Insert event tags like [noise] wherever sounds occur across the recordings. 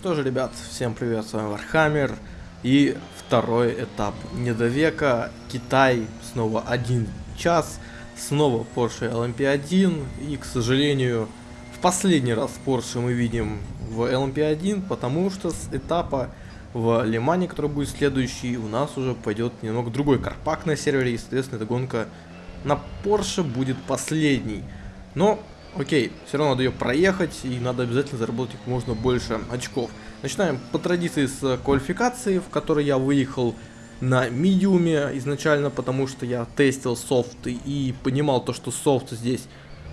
Что же, ребят, всем привет, с вами Warhammer. И второй этап недо- WEC, Китай, снова один час, снова Porsche LMP1. И, к сожалению, в последний раз Porsche мы видим в LMP1, потому что с этапа в Ле-Мане, который будет следующий, у нас уже пойдет немного другой car pack на сервере, и, соответственно, эта гонка на Porsche будет последней. Но Окей, все равно надо ее проехать, и надо обязательно заработать как можно больше очков. Начинаем по традиции с квалификации, в которой я выехал на медиуме изначально, потому что я тестил софт и понимал то, что софт здесь,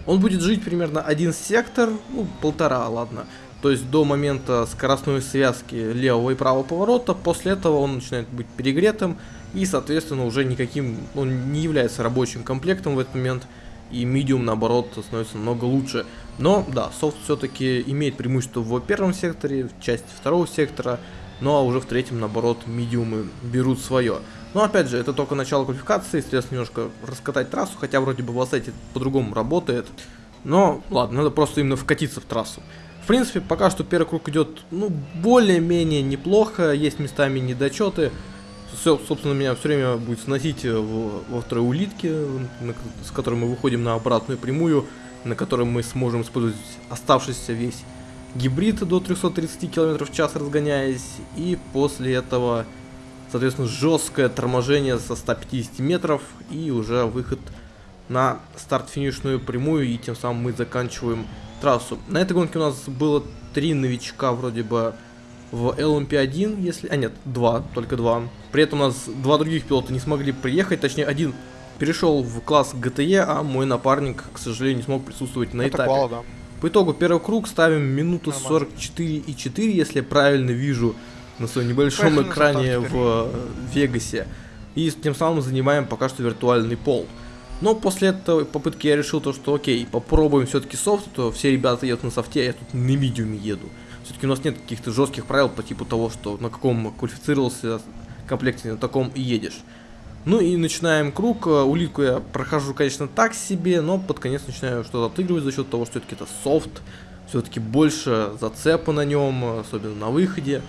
он будет жить примерно один сектор, ну полтора, ладно. То есть до момента скоростной связки левого и правого поворота, после этого он начинает быть перегретым и, соответственно, уже никаким, он не является рабочим комплектом в этот момент и medium наоборот становится намного лучше. Но да, софт все-таки имеет преимущество в первом секторе, в части второго сектора, ну а уже в третьем наоборот медиумы берут свое. Но опять же, это только начало квалификации, если немножко раскатать трассу, хотя вроде бы в Ассете по-другому работает. Но ладно, надо просто именно вкатиться в трассу. В принципе, пока что первый круг идет, ну, более-менее неплохо, есть местами недочеты, все, собственно, меня все время будет сносить э, во второй улитке, на, с которой мы выходим на обратную прямую, на которой мы сможем использовать оставшийся весь гибрид до 330 км в час разгоняясь, и после этого, соответственно, жесткое торможение со 150 метров и уже выход на старт-финишную прямую, и тем самым мы заканчиваем трассу. На этой гонке у нас было три новичка вроде бы в LMP1, если... А нет, два, только два. При этом у нас два других пилота не смогли приехать, точнее один перешел в класс GTE, а мой напарник, к сожалению, не смог присутствовать на этапе. Квал, да. По итогу первый круг ставим минуту 44,4, если я правильно вижу на своем небольшом Поехали экране в Вегасе. И тем самым занимаем пока что виртуальный пол. Но после этой попытки я решил то, что окей, попробуем все-таки софт, то все ребята едут на софте, а я тут на медиуме еду. Все-таки у нас нет каких-то жестких правил по типу того, что на каком квалифицировался комплекте, на таком и едешь. Ну и начинаем круг. Э, улитку я прохожу, конечно, так себе, но под конец начинаю что-то отыгрывать за счет того, что все-таки это софт. Все-таки больше зацепа на нем, особенно на выходе.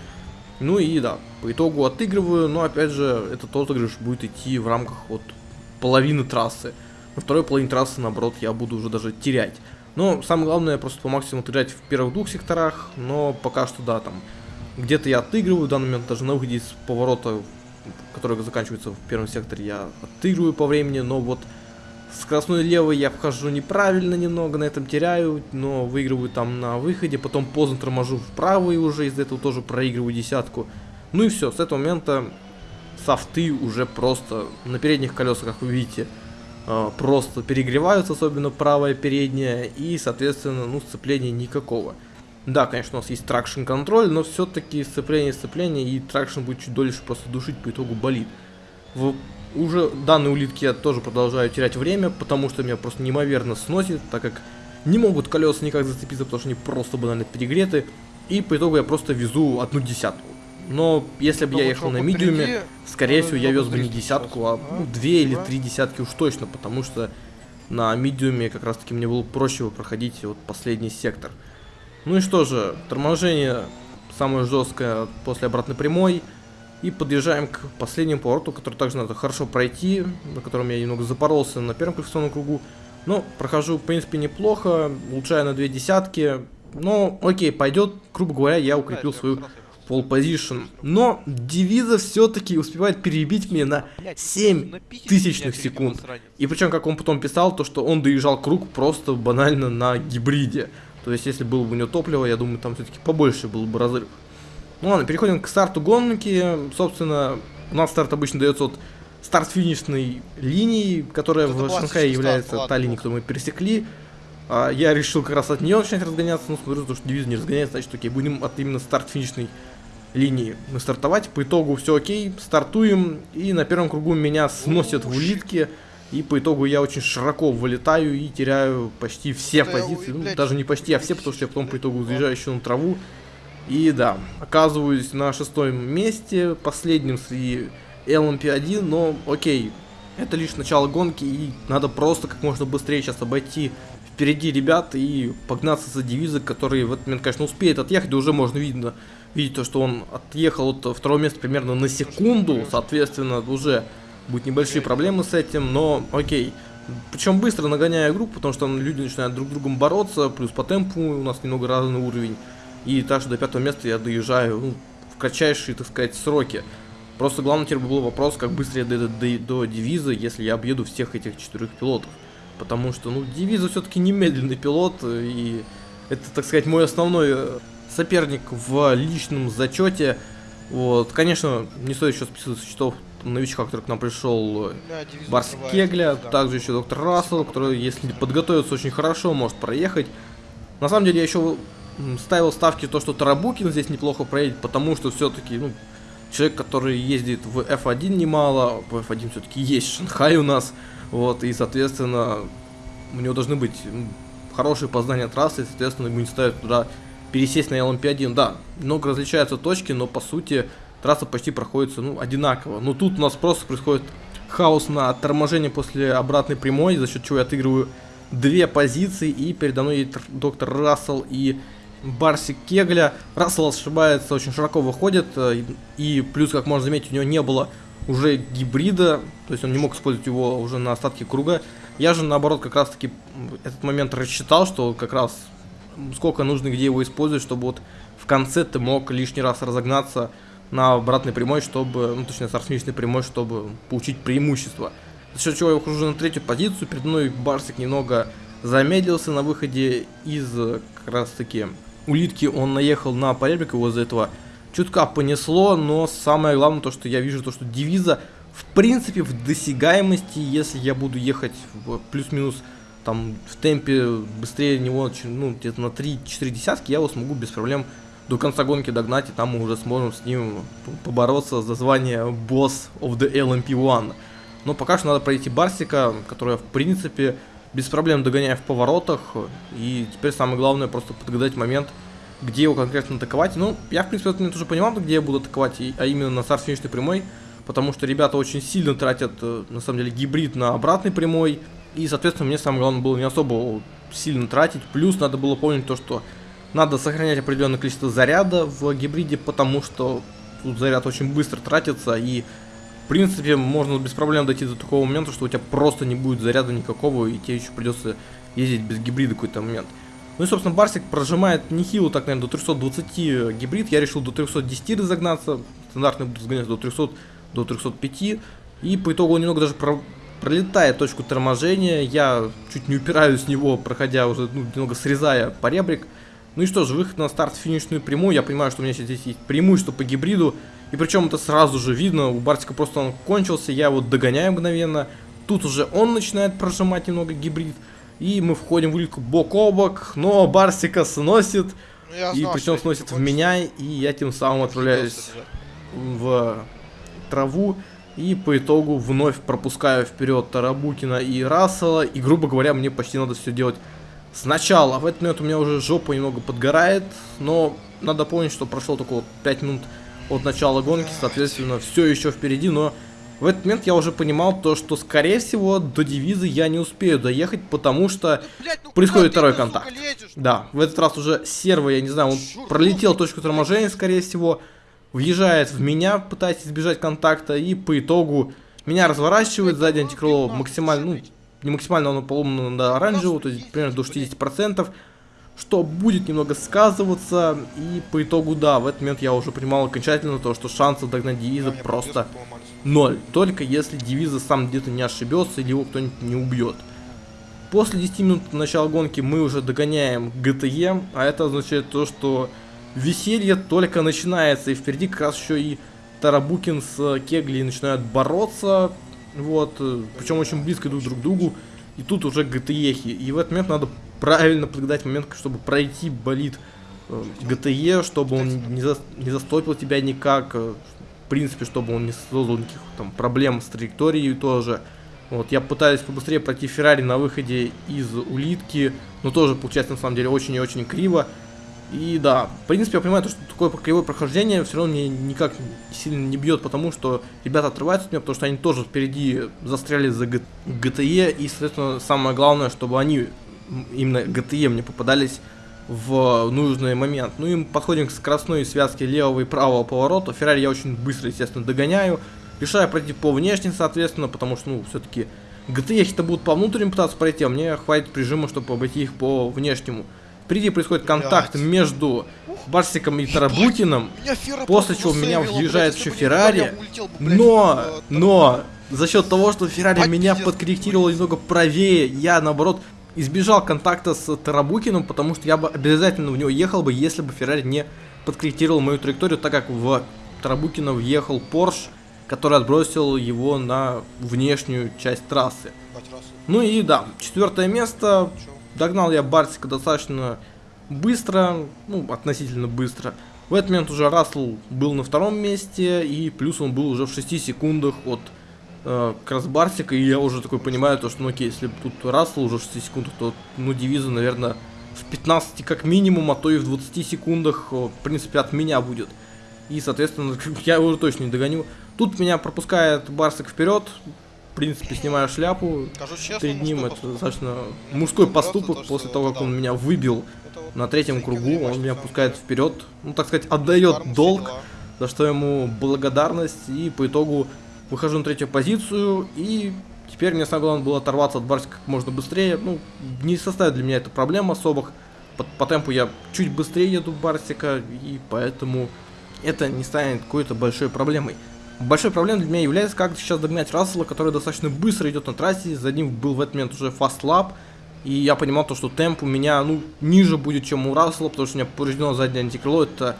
Ну и да, по итогу отыгрываю, но опять же, этот отыгрыш будет идти в рамках вот половины трассы. На второй половине трассы, наоборот, я буду уже даже терять. Но самое главное просто по максимуму отыграть в первых двух секторах, но пока что да, там где-то я отыгрываю, в данный момент даже на выходе из поворота, который заканчивается в первом секторе, я отыгрываю по времени, но вот скоростной левой я вхожу неправильно немного, на этом теряю, но выигрываю там на выходе, потом поздно торможу вправо и уже из-за этого тоже проигрываю десятку. Ну и все, с этого момента софты уже просто на передних колесах, как вы видите, просто перегреваются, особенно правая передняя, и, соответственно, ну, сцепления никакого. Да, конечно, у нас есть traction control, но все-таки сцепление, сцепление, и traction будет чуть дольше просто душить, по итогу болид. В уже данной улитке я тоже продолжаю терять время, потому что меня просто неимоверно сносит, так как не могут колеса никак зацепиться, потому что они просто банально перегреты. И по итогу я просто везу одну десятку. Но если бы я ехал на medium е, скорее всего, я вез бы не десятку, а ну, две или три десятки уж точно, потому что на медиуме как раз таки мне было проще проходить вот последний сектор. Ну и что же, торможение самое жесткое после обратной прямой. И подъезжаем к последнему повороту, который также надо хорошо пройти, на котором я немного запоролся на первом квалификационном кругу. Но прохожу, в принципе, неплохо, улучшаю на две десятки. Но окей, пойдет, грубо говоря, я укрепил свою пол позишн. Но Девиза все-таки успевает перебить меня на 7 тысячных секунд. И причем, как он потом писал, то что он доезжал круг просто банально на гибриде. То есть, если было бы у него топливо, я думаю, там все-таки побольше был бы разрыв. Ну ладно, переходим к старту гонки. Собственно, у нас старт обычно дается от старт-финишной линии, которая Это в Шанхае является старт, та линия, которую мы пересекли. А, я решил как раз от нее начинать разгоняться, но смотрю, что девиз не разгоняется, значит, окей, будем от именно старт-финишной линии мы стартовать. По итогу все окей, стартуем, и на первом кругу меня сносят в улитке. И по итогу я очень широко вылетаю и теряю почти все позиции. Ну, даже не почти, а все, потому что я потом по итогу заезжаю еще на траву. И да, оказываюсь на шестом месте, последним среди LMP1, но окей, это лишь начало гонки, и надо просто как можно быстрее сейчас обойти впереди ребят и погнаться за девизы, который в этот момент, конечно, успеет отъехать, и уже можно видно, видеть то, что он отъехал от второго места примерно на секунду, соответственно, уже будут небольшие проблемы с этим, но окей. Причем быстро нагоняя группу, потому что люди начинают друг с другом бороться, плюс по темпу у нас немного разный уровень. И так что до пятого места я доезжаю ну, в кратчайшие, так сказать, сроки. Просто главный теперь был вопрос, как быстро я дойду до, до, до девиза, если я объеду всех этих четырех пилотов. Потому что, ну, девиза все-таки немедленный пилот, и это, так сказать, мой основной э, соперник в личном зачете. Вот, конечно, не стоит еще списывать со счетов новичка, который к нам пришел, да, Барс Кегля, да. также еще доктор Рассел, который, если подготовиться очень хорошо, может проехать. На самом деле, я еще ставил ставки то, что Тарабукин здесь неплохо проедет, потому что все-таки, ну, человек, который ездит в F1 немало, в F1 все-таки есть Шанхай у нас, вот, и, соответственно, у него должны быть хорошие познания трассы, и, соответственно, ему не ставят туда пересесть на LMP1. Да, много различаются точки, но, по сути, трасса почти проходится, ну, одинаково. Но тут у нас просто происходит хаос на торможение после обратной прямой, за счет чего я отыгрываю две позиции, и передо мной едет доктор Рассел и Барсик Кегля. Рассел ошибается, очень широко выходит, э, и плюс, как можно заметить, у него не было уже гибрида, то есть он не мог использовать его уже на остатке круга. Я же, наоборот, как раз-таки этот момент рассчитал, что как раз сколько нужно где его использовать, чтобы вот в конце ты мог лишний раз разогнаться на обратной прямой, чтобы, ну точнее, с прямой, чтобы получить преимущество. За счет чего я ухожу на третью позицию, перед мной Барсик немного замедлился на выходе из как раз таки улитки, он наехал на поребрик, его из-за этого чутка понесло, но самое главное то, что я вижу, то, что девиза в принципе в досягаемости, если я буду ехать плюс-минус там в темпе быстрее него, ну, где-то на 3-4 десятки, я его смогу без проблем до конца гонки догнать, и там мы уже сможем с ним побороться за звание босс of the LMP1. Но пока что надо пройти Барсика, которая в принципе без проблем догоняю в поворотах, и теперь самое главное просто подгадать момент, где его конкретно атаковать. Ну, я, в принципе, момент уже понимал, где я буду атаковать, а именно на старт финишной прямой, потому что ребята очень сильно тратят, э, на самом деле, гибрид на обратной прямой, и, соответственно, мне самое главное было не особо сильно тратить, плюс надо было помнить то, что надо сохранять определенное количество заряда в гибриде, потому что тут заряд очень быстро тратится, и принципе, можно без проблем дойти до такого момента, что у тебя просто не будет заряда никакого, и тебе еще придется ездить без гибрида какой-то момент. Ну и, собственно, Барсик прожимает нехило, так, наверное, до 320 гибрид. Я решил до 310 разогнаться. Стандартный буду разгонять до 300, до 305. И по итогу он немного даже про пролетает точку торможения. Я чуть не упираюсь с него, проходя уже, ну, немного срезая поребрик. Ну и что же, выход на старт-финишную прямую. Я понимаю, что у меня здесь есть преимущество по гибриду. И причем это сразу же видно, у Бартика просто он кончился, я его догоняю мгновенно. Тут уже он начинает прожимать немного гибрид. И мы входим в улитку бок о бок, но Барсика сносит. Ну, знал, и причем сносит в меня, и я тем самым отправляюсь в траву. И по итогу вновь пропускаю вперед Тарабукина и Рассела. И, грубо говоря, мне почти надо все делать сначала. В этот момент у меня уже жопа немного подгорает. Но надо помнить, что прошло только вот 5 минут от начала гонки, соответственно, все еще впереди, но в этот момент я уже понимал то, что, скорее всего, до девизы я не успею доехать, потому что Блядь, ну происходит второй контакт. Да, в этот раз уже серво, я не знаю, он Шур, пролетел точку торможения, скорее всего, въезжает в меня, пытаясь избежать контакта, и по итогу меня разворачивает, сзади антикрыло максимально, ну, не максимально, оно поломано до оранжевого, то есть примерно до 60% что будет немного сказываться, и по итогу, да, в этот момент я уже понимал окончательно то, что шансы догнать Девиза просто ноль, только если Девиза сам где-то не ошибется или его кто-нибудь не убьет. После 10 минут начала гонки мы уже догоняем GTE, а это означает то, что веселье только начинается, и впереди как раз еще и Тарабукин с Кегли начинают бороться, вот, э, причем очень близко идут друг к другу, и тут уже GTE, и в этот момент надо правильно подгадать момент, чтобы пройти болит э, ГТЕ, чтобы он не, за, не застопил тебя никак, э, в принципе, чтобы он не создал никаких там проблем с траекторией тоже. Вот, я пытаюсь побыстрее пройти Феррари на выходе из улитки, но тоже получается на самом деле очень и очень криво. И да, в принципе, я понимаю, что такое кривое прохождение все равно мне никак сильно не бьет, потому что ребята отрываются от меня, потому что они тоже впереди застряли за ГТЕ, и, соответственно, самое главное, чтобы они именно ГТЕ мне попадались в нужный момент. Ну и подходим к скоростной связке левого и правого поворота. Феррари я очень быстро, естественно, догоняю. Решаю пройти по внешней, соответственно, потому что, ну, все-таки ГТЕ-то будут по внутренним пытаться пройти, а мне хватит прижима, чтобы обойти их по внешнему. Впереди происходит контакт Блядь. между Барсиком и Тарабутиным, после чего меня въезжает еще Феррари, но, но, за счет того, что Феррари меня подкорректировал немного правее, я, наоборот, избежал контакта с Тарабукиным, потому что я бы обязательно в него ехал бы, если бы Феррари не подкорректировал мою траекторию, так как в Тарабукина въехал Порш, который отбросил его на внешнюю часть трассы. Ну и да, четвертое место. Догнал я Барсика достаточно быстро, ну, относительно быстро. В этот момент уже Рассел был на втором месте, и плюс он был уже в 6 секундах от э, Красбарсика, и я уже такой понимаю, то, что, ну окей, если тут Рассел уже в 6 секундах, то, ну, девиза, наверное, в 15 как минимум, а то и в 20 секундах, в принципе, от меня будет. И, соответственно, [laughs] я его уже точно не догоню. Тут меня пропускает Барсик вперед, в принципе, снимаю шляпу честно, перед ним. Это достаточно мужской поступок после того, как он меня выбил на третьем кругу. Он меня пускает вперед, ну, так сказать, отдает долг, за что ему благодарность. И по итогу выхожу на третью позицию. И теперь мне самое главное было оторваться от Барсика как можно быстрее. Ну, не составит для меня это проблем особых. По, по темпу я чуть быстрее еду Барсика, и поэтому это не станет какой-то большой проблемой. Большой проблемой для меня является, как сейчас догнать Рассела, который достаточно быстро идет на трассе. За ним был в этот момент уже фаст лап. И я понимал то, что темп у меня, ну, ниже будет, чем у Рассела, потому что у меня повреждено заднее антикрыло. Это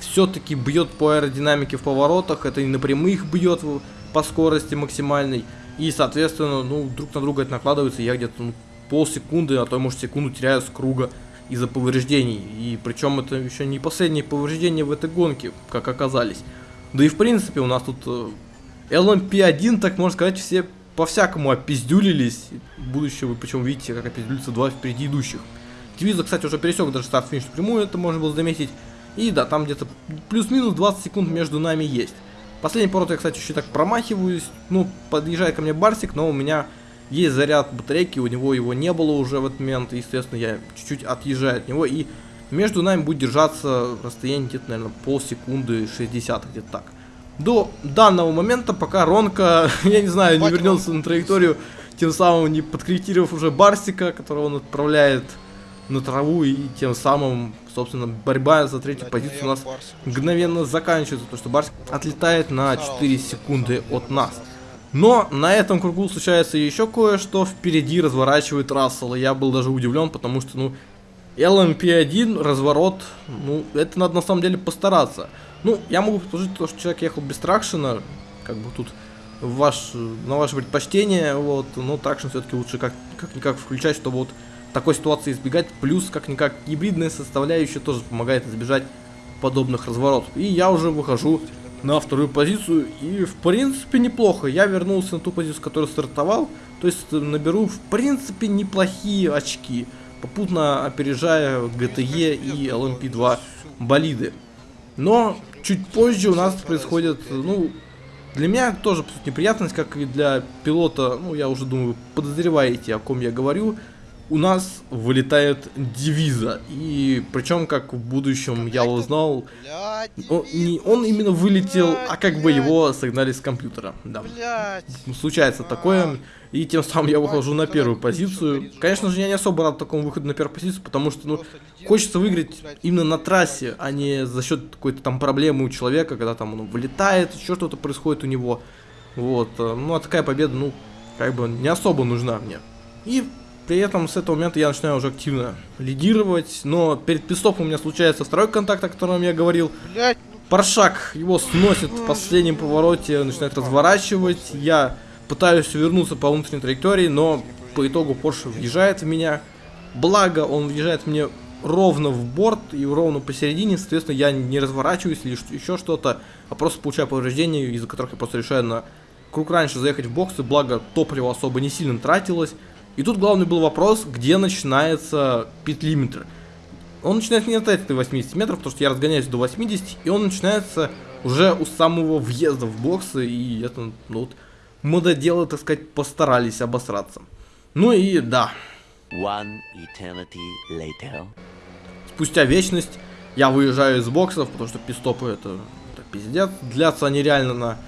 все-таки бьет по аэродинамике в поворотах, это и на прямых бьет по скорости максимальной. И, соответственно, ну, друг на друга это накладывается, я где-то ну, полсекунды, а то, может, секунду теряю с круга из-за повреждений. И причем это еще не последние повреждения в этой гонке, как оказались. Да и в принципе у нас тут э, LMP1, так можно сказать, все по-всякому опиздюлились. Будущее вы причем видите, как опиздюлятся два впереди идущих. Телевизор, кстати, уже пересек даже старт-финиш прямую, это можно было заметить. И да, там где-то плюс-минус 20 секунд между нами есть. Последний поворот я, кстати, еще так промахиваюсь. Ну, подъезжает ко мне Барсик, но у меня есть заряд батарейки, у него его не было уже в этот момент. И, естественно, я чуть-чуть отъезжаю от него и между нами будет держаться расстояние где-то, наверное, полсекунды, 60, где-то так. До данного момента, пока Ронка, [laughs] я не знаю, не вернется на траекторию, тем самым не подкорректировав уже Барсика, которого он отправляет на траву, и тем самым, собственно, борьба за третью позицию у нас мгновенно заканчивается, потому что Барсик отлетает на 4 секунды от нас. Но на этом кругу случается еще кое-что, впереди разворачивает Рассел, и я был даже удивлен, потому что, ну, LMP1, разворот, ну, это надо на самом деле постараться. Ну, я могу предположить, то, что человек ехал без тракшена, как бы тут ваш, на ваше предпочтение, вот, но тракшн все-таки лучше как, как-никак включать, чтобы вот такой ситуации избегать, плюс как-никак гибридная составляющая тоже помогает избежать подобных разворотов. И я уже выхожу на вторую позицию, и в принципе неплохо. Я вернулся на ту позицию, с которой стартовал, то есть наберу в принципе неплохие очки попутно опережая GTE и LMP2 болиды. Но чуть позже у нас происходит, ну, для меня тоже неприятность, как и для пилота, ну, я уже думаю, подозреваете, о ком я говорю, у нас вылетает девиза. И причем, как в будущем я узнал, он, не, он именно вылетел, а как бы его согнали с компьютера. Да. Случается такое. И тем самым я выхожу на первую позицию. Конечно же, я не особо рад такому выходу на первую позицию, потому что, ну, хочется выиграть именно на трассе, а не за счет какой-то там проблемы у человека, когда там он вылетает, еще что-то происходит у него. Вот. Э, ну, а такая победа, ну, как бы не особо нужна мне. И при этом с этого момента я начинаю уже активно лидировать, но перед пистопом у меня случается второй контакт, о котором я говорил. Блять. Паршак его сносит в последнем повороте, начинает разворачивать. Я пытаюсь вернуться по внутренней траектории, но по итогу Porsche въезжает в меня. Благо, он въезжает мне ровно в борт и ровно посередине, соответственно, я не разворачиваюсь или еще что-то, а просто получаю повреждения, из-за которых я просто решаю на круг раньше заехать в боксы, благо топливо особо не сильно тратилось. И тут главный был вопрос, где начинается петлиметр. Он начинается не от этой 80 метров, потому что я разгоняюсь до 80, и он начинается уже у самого въезда в боксы, и это, ну вот, мододелы, так сказать, постарались обосраться. Ну и да, One eternity later. Спустя вечность я выезжаю из боксов, потому что пистопы это, это пиздец. Длятся они реально на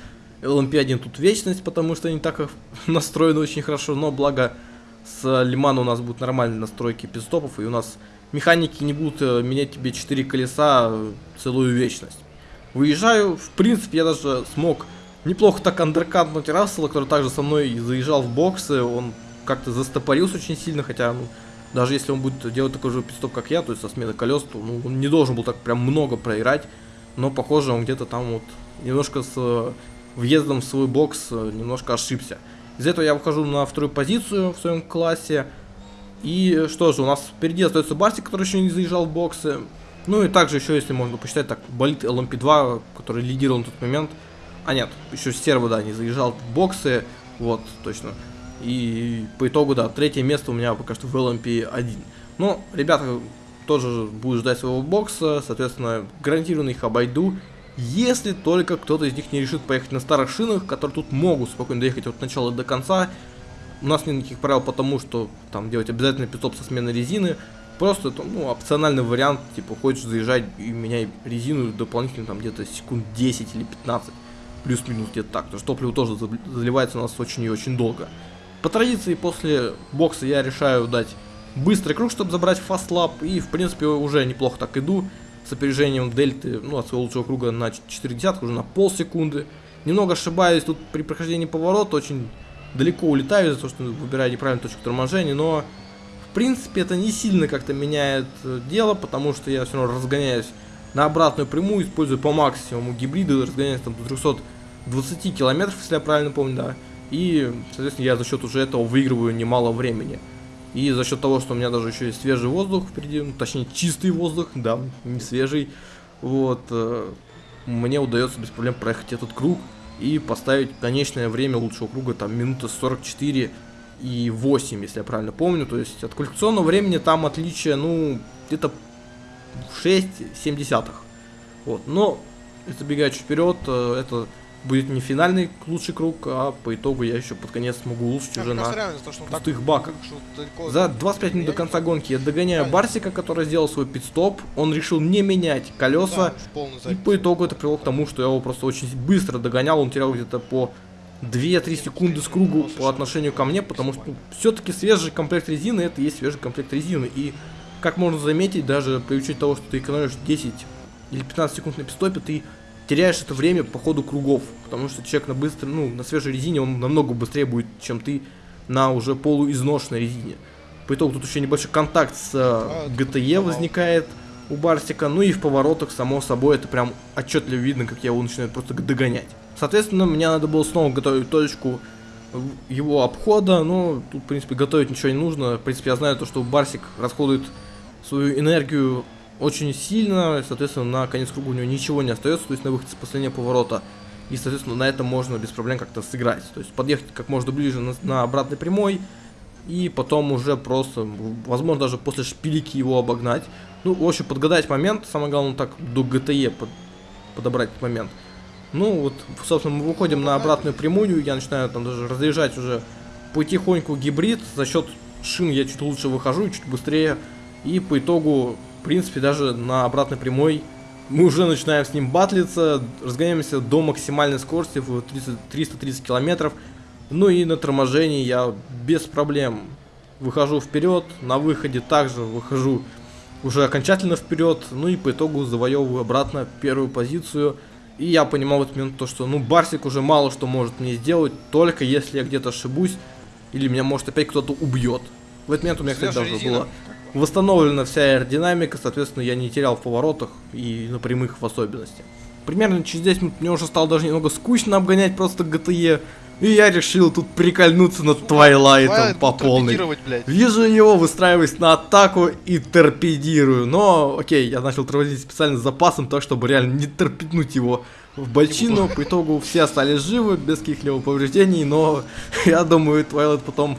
LMP1 тут вечность, потому что они так [laughs] настроены очень хорошо, но благо с Лимана у нас будут нормальные настройки пистопов, и у нас механики не будут э, менять тебе 4 колеса целую вечность. Выезжаю, в принципе, я даже смог неплохо так андеркатнуть Рассела, который также со мной заезжал в боксы, он как-то застопорился очень сильно, хотя, ну, даже если он будет делать такой же пистоп, как я, то есть со смены колес, то ну, он не должен был так прям много проиграть, но, похоже, он где-то там вот немножко с э, въездом в свой бокс э, немножко ошибся. Из-за этого я выхожу на вторую позицию в своем классе, и что же, у нас впереди остается Барсик, который еще не заезжал в боксы. Ну и также еще, если можно посчитать, так, болит LMP2, который лидировал на тот момент. А нет, еще Серво, да, не заезжал в боксы, вот, точно. И по итогу, да, третье место у меня пока что в LMP1. Но ребята тоже будут ждать своего бокса, соответственно, гарантированно их обойду. Если только кто-то из них не решит поехать на старых шинах, которые тут могут спокойно доехать от начала до конца, у нас нет никаких правил потому, что там делать обязательно питоп со сменой резины. Просто это, ну, опциональный вариант, типа, хочешь заезжать и меняй резину дополнительно там где-то секунд 10 или 15. Плюс-минус где-то так. Потому что топливо тоже заливается у нас очень и очень долго. По традиции, после бокса я решаю дать быстрый круг, чтобы забрать фастлап. И, в принципе, уже неплохо так иду. С опережением дельты, ну, от своего лучшего круга на 4 десятка, уже на полсекунды. Немного ошибаюсь тут при прохождении поворота, очень далеко улетаю из-за того, что выбираю неправильную точку торможения, но в принципе это не сильно как-то меняет э, дело, потому что я все равно разгоняюсь на обратную прямую, использую по максимуму гибриды, разгоняюсь там до 320 километров, если я правильно помню, да. И, соответственно, я за счет уже этого выигрываю немало времени. И за счет того, что у меня даже еще есть свежий воздух впереди, ну, точнее чистый воздух, да, не свежий, вот, э, мне удается без проблем проехать этот круг и поставить конечное время лучшего круга, там, минута 44 и 8, если я правильно помню. То есть от квалификационного времени там отличие, ну, где-то 6-7 десятых. Вот, но, забегая чуть вперед, э, это будет не финальный лучший круг, а по итогу я еще под конец смогу улучшить уже на пустых баках. За 25 минут до конца гонки я догоняю Правильно. Барсика, который сделал свой пидстоп. Он решил не менять колеса. Да, и по итогу это привело к тому, что я его просто очень быстро догонял. Он терял где-то по 2-3 секунды с кругу по отношению ко мне, потому что все-таки свежий комплект резины это и есть свежий комплект резины. И как можно заметить, даже при учете того, что ты экономишь 10 или 15 секунд на пистопе, ты теряешь это время по ходу кругов, потому что человек на быстро, ну, на свежей резине, он намного быстрее будет, чем ты на уже полуизношенной резине. По итогу тут еще небольшой контакт с а, GTE возникает у Барсика, ну и в поворотах, само собой, это прям отчетливо видно, как я его начинаю просто догонять. Соответственно, мне надо было снова готовить точку его обхода, но тут, в принципе, готовить ничего не нужно. В принципе, я знаю то, что Барсик расходует свою энергию очень сильно, соответственно, на конец круга у него ничего не остается, то есть на выход с последнего поворота. И, соответственно, на этом можно без проблем как-то сыграть. То есть подъехать как можно ближе на, на обратной прямой, и потом уже просто, возможно, даже после шпилики его обогнать. Ну, в общем, подгадать момент, самое главное, так до ГТЕ под, подобрать этот момент. Ну, вот, собственно, мы выходим на обратную прямую, я начинаю там даже разъезжать уже потихоньку гибрид, за счет шин я чуть лучше выхожу, чуть быстрее, и по итогу принципе, даже на обратной прямой мы уже начинаем с ним батлиться, разгоняемся до максимальной скорости в 30, 330 километров. Ну и на торможении я без проблем выхожу вперед, на выходе также выхожу уже окончательно вперед, ну и по итогу завоевываю обратно первую позицию. И я понимал в этот момент то, что ну Барсик уже мало что может мне сделать, только если я где-то ошибусь, или меня может опять кто-то убьет. В этот момент у меня, кстати, даже было восстановлена вся аэродинамика, соответственно, я не терял в поворотах и на прямых в особенности. Примерно через 10 минут мне уже стало даже немного скучно обгонять просто ГТЕ. И я решил тут прикольнуться над Твайлайтом по полной. Вижу его, выстраиваюсь на атаку и торпедирую. Но, окей, я начал тормозить специально с запасом, так чтобы реально не торпеднуть его в бочину. По итогу все остались живы, без каких-либо повреждений, но [laughs] я думаю, Твайлайт потом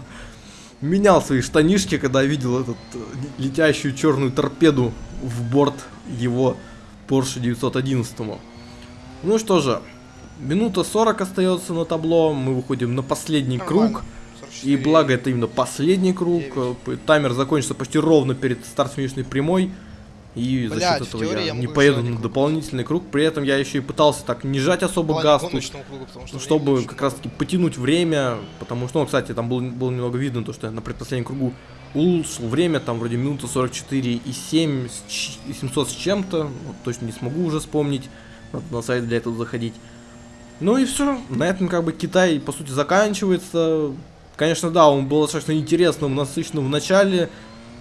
менял свои штанишки, когда видел эту э, летящую черную торпеду в борт его Porsche 911. Ну что же, минута 40 остается на табло, мы выходим на последний круг. И благо это именно последний круг. Таймер закончится почти ровно перед старт финишной прямой. И за счет этого я, не поеду на дополнительный круг. При этом я еще и пытался так не жать особо газ, кругу, что чтобы как раз таки потянуть время. Потому что, ну, кстати, там было, было немного видно, то, что я на предпоследнем кругу улучшил время, там вроде минута 44 и 7, и 700 с чем-то. Вот, точно не смогу уже вспомнить. Надо на сайт для этого заходить. Ну и все. На этом как бы Китай, по сути, заканчивается. Конечно, да, он был достаточно интересным, насыщенным в начале.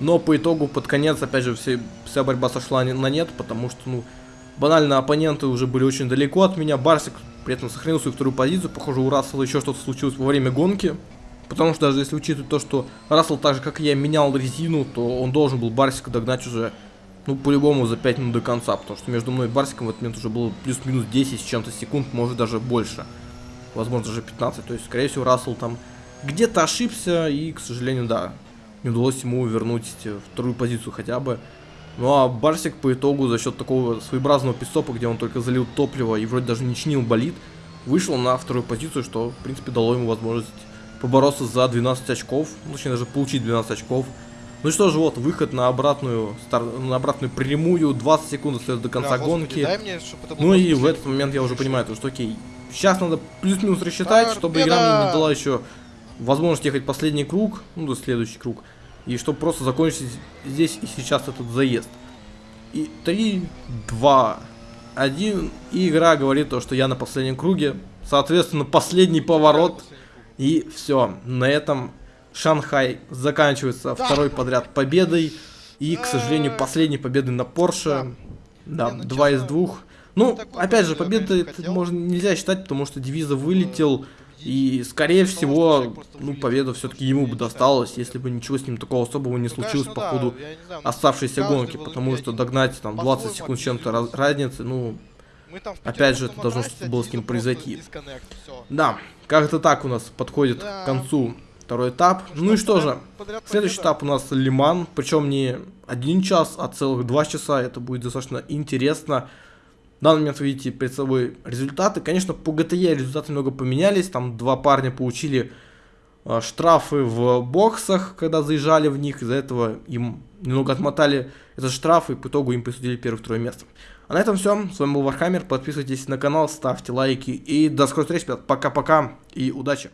Но по итогу, под конец, опять же, все, вся борьба сошла на нет, потому что, ну, банально оппоненты уже были очень далеко от меня. Барсик при этом сохранил свою вторую позицию. Похоже, у Рассела еще что-то случилось во время гонки. Потому что даже если учитывать то, что Рассел так же, как и я, менял резину, то он должен был Барсика догнать уже, ну, по-любому за 5 минут до конца. Потому что между мной и Барсиком в этот момент уже было плюс-минус 10 с чем-то секунд, может даже больше. Возможно, даже 15. То есть, скорее всего, Рассел там где-то ошибся и, к сожалению, да, не удалось ему вернуть вторую позицию хотя бы. Ну а Барсик по итогу за счет такого своеобразного пистопа, где он только залил топливо и вроде даже не чинил болит, вышел на вторую позицию, что в принципе дало ему возможность побороться за 12 очков, ну, точнее даже получить 12 очков. Ну что же, вот, выход на обратную, стар... на обратную прямую, 20 секунд остается до конца да, гонки. Господи, мне, ну и в этот момент я уже понимаю, то, что окей, сейчас надо плюс-минус рассчитать, чтобы игра мне не дала еще возможность ехать последний круг, ну, до следующий круг. И чтобы просто закончить здесь и сейчас этот заезд. И 3, 2, 1. И игра говорит то, что я на последнем круге. Соответственно, последний поворот. И все. На этом Шанхай заканчивается второй подряд победой. И, к сожалению, последней победой на Порше. Да, ну, два из двух. Ну, опять же, победа это можно нельзя считать, потому что девиза вылетел. И, скорее всего, ну, победа все-таки ему бы досталась, если бы ничего с ним такого особого не случилось по ходу оставшейся гонки, потому что догнать там 20 секунд чем-то разницы, ну, опять же, это должно что-то было с ним произойти. Да, как-то так у нас подходит к концу второй этап. Ну и что же, следующий этап у нас Ле-Ман, причем не один час, а целых два часа, это будет достаточно интересно. В данный момент вы видите перед собой результаты. Конечно, по GTE результаты много поменялись. Там два парня получили э, штрафы в боксах, когда заезжали в них. Из-за этого им немного отмотали этот штраф, и по итогу им присудили первое-второе место. А на этом все. С вами был Warhammer. Подписывайтесь на канал, ставьте лайки. И до скорой встречи, ребят. Пока-пока и удачи.